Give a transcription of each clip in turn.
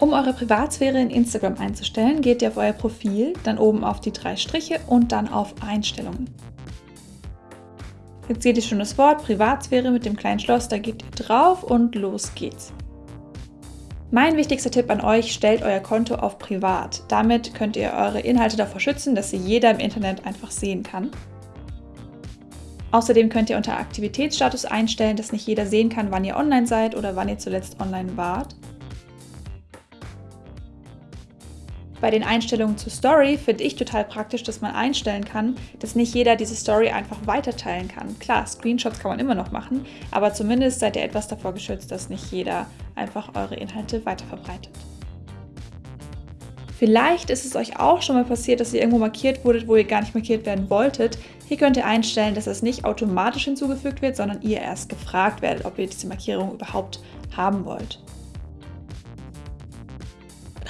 Um eure Privatsphäre in Instagram einzustellen, geht ihr auf euer Profil, dann oben auf die drei Striche und dann auf Einstellungen. Jetzt seht ihr schon das Wort Privatsphäre mit dem kleinen Schloss, da geht ihr drauf und los geht's. Mein wichtigster Tipp an euch, stellt euer Konto auf privat. Damit könnt ihr eure Inhalte davor schützen, dass sie jeder im Internet einfach sehen kann. Außerdem könnt ihr unter Aktivitätsstatus einstellen, dass nicht jeder sehen kann, wann ihr online seid oder wann ihr zuletzt online wart. Bei den Einstellungen zur Story finde ich total praktisch, dass man einstellen kann, dass nicht jeder diese Story einfach weiterteilen kann. Klar, Screenshots kann man immer noch machen, aber zumindest seid ihr etwas davor geschützt, dass nicht jeder einfach eure Inhalte weiterverbreitet. Vielleicht ist es euch auch schon mal passiert, dass ihr irgendwo markiert wurdet, wo ihr gar nicht markiert werden wolltet. Hier könnt ihr einstellen, dass es nicht automatisch hinzugefügt wird, sondern ihr erst gefragt werdet, ob ihr diese Markierung überhaupt haben wollt.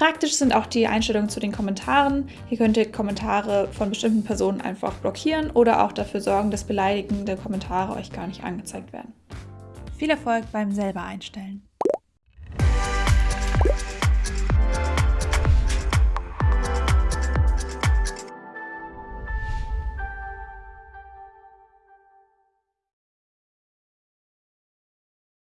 Praktisch sind auch die Einstellungen zu den Kommentaren. Hier könnt ihr Kommentare von bestimmten Personen einfach blockieren oder auch dafür sorgen, dass beleidigende Kommentare euch gar nicht angezeigt werden. Viel Erfolg beim selber einstellen.